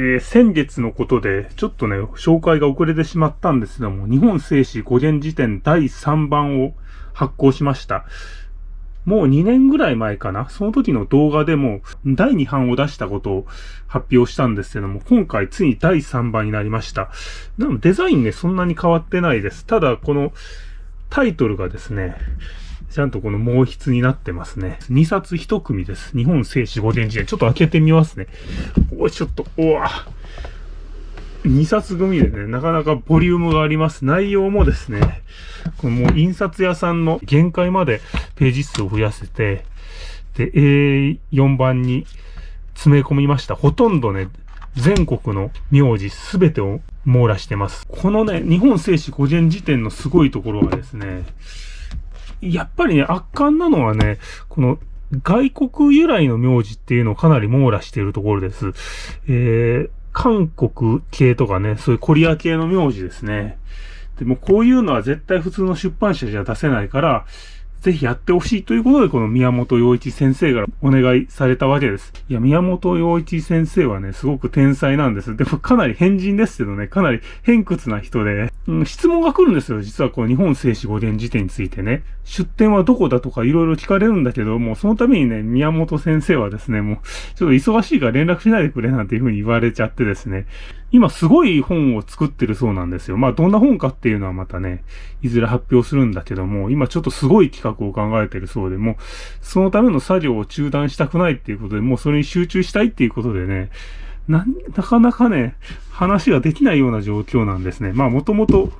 えー、先月のことで、ちょっとね、紹介が遅れてしまったんですけども、日本製紙5元辞典第3版を発行しました。もう2年ぐらい前かな。その時の動画でも第2版を出したことを発表したんですけども、今回ついに第3版になりました。でもデザインね、そんなに変わってないです。ただ、このタイトルがですね、ちゃんとこの毛筆になってますね。2冊1組です。日本聖史5伝辞典。ちょっと開けてみますね。おい、ちょっと、おわ。2冊組でね、なかなかボリュームがあります。内容もですね、このもう印刷屋さんの限界までページ数を増やせて、で、A4 番に詰め込みました。ほとんどね、全国の名字すべてを網羅してます。このね、日本聖史古典辞典のすごいところはですね、やっぱりね、圧巻なのはね、この外国由来の名字っていうのをかなり網羅しているところです。えー、韓国系とかね、そういうコリア系の名字ですね。でもこういうのは絶対普通の出版社じゃ出せないから、ぜひやってほしいということで、この宮本洋一先生がお願いされたわけです。いや、宮本洋一先生はね、すごく天才なんです。でもかなり変人ですけどね、かなり偏屈な人で、うん、質問が来るんですよ。実はこの日本聖史五伝辞典についてね。出典はどこだとかいろいろ聞かれるんだけど、もうそのためにね、宮本先生はですね、もう、ちょっと忙しいから連絡しないでくれなんていうふうに言われちゃってですね。今すごい本を作ってるそうなんですよ。まあどんな本かっていうのはまたね、いずれ発表するんだけども、今ちょっとすごい企画を考えてるそうで、もうそのための作業を中断したくないっていうことで、もうそれに集中したいっていうことでね、な、なかなかね、話ができないような状況なんですね。まあもともと、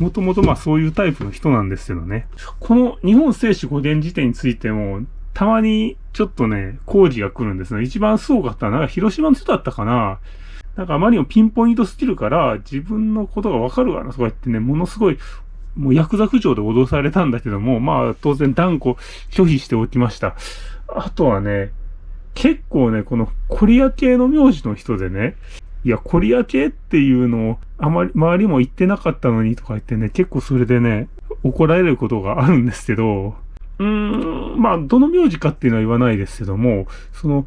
もともとまあそういうタイプの人なんですけどね。この日本聖史古典辞典についても、たまにちょっとね、工事が来るんですね。一番すごかったのは、広島の人だったかななんかあまりにもピンポイントスキルから、自分のことがわかるわなとか言ってね、ものすごい、もうヤクザ区長で脅されたんだけども、まあ当然断固拒否しておきました。あとはね、結構ね、このコリア系の名字の人でね、いや、コリア系っていうのをあまり、周りも言ってなかったのにとか言ってね、結構それでね、怒られることがあるんですけど、うーん、まあ、どの名字かっていうのは言わないですけども、その、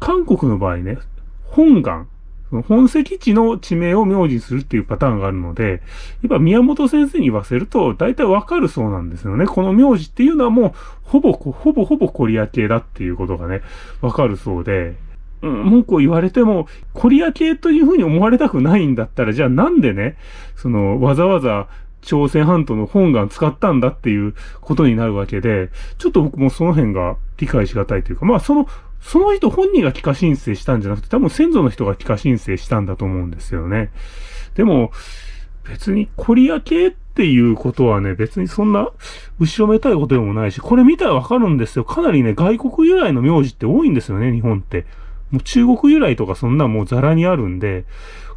韓国の場合ね、本願、本籍地の地名を名字にするっていうパターンがあるので、やっぱ宮本先生に言わせると、大体わかるそうなんですよね。この名字っていうのはもう、ほぼ、ほぼほぼコリア系だっていうことがね、わかるそうで、うん、文句を言われても、コリア系というふうに思われたくないんだったら、じゃあなんでね、その、わざわざ朝鮮半島の本願使ったんだっていうことになるわけで、ちょっと僕もその辺が理解しがたいというか、まあそのその人本人が帰化申請したんじゃなくて、多分先祖の人が帰化申請したんだと思うんですよね。でも、別にコリア系っていうことはね、別にそんな後ろめたいことでもないし、これ見たらわかるんですよ。かなりね、外国由来の名字って多いんですよね、日本って。もう中国由来とかそんなもうザラにあるんで、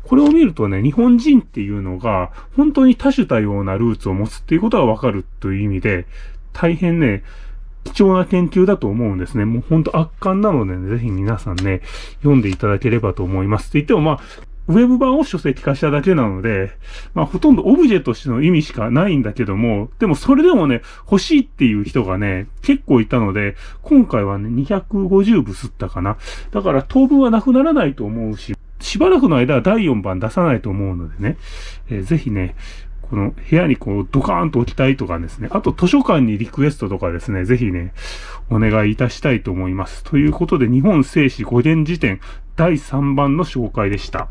これを見るとね、日本人っていうのが、本当に多種多様なルーツを持つっていうことがわかるという意味で、大変ね、貴重な研究だと思うんですね。もうほんと圧巻なのでね、ぜひ皆さんね、読んでいただければと思います。って言ってもまあ、ウェブ版を書籍化しただけなので、まあほとんどオブジェとしての意味しかないんだけども、でもそれでもね、欲しいっていう人がね、結構いたので、今回はね、250部吸ったかな。だから当分はなくならないと思うし、しばらくの間は第4番出さないと思うのでね、えー、ぜひね、この部屋にこうドカーンと置きたいとかですね、あと図書館にリクエストとかですね、ぜひね、お願いいたしたいと思います。ということで、日本聖史五伝辞典第3番の紹介でした。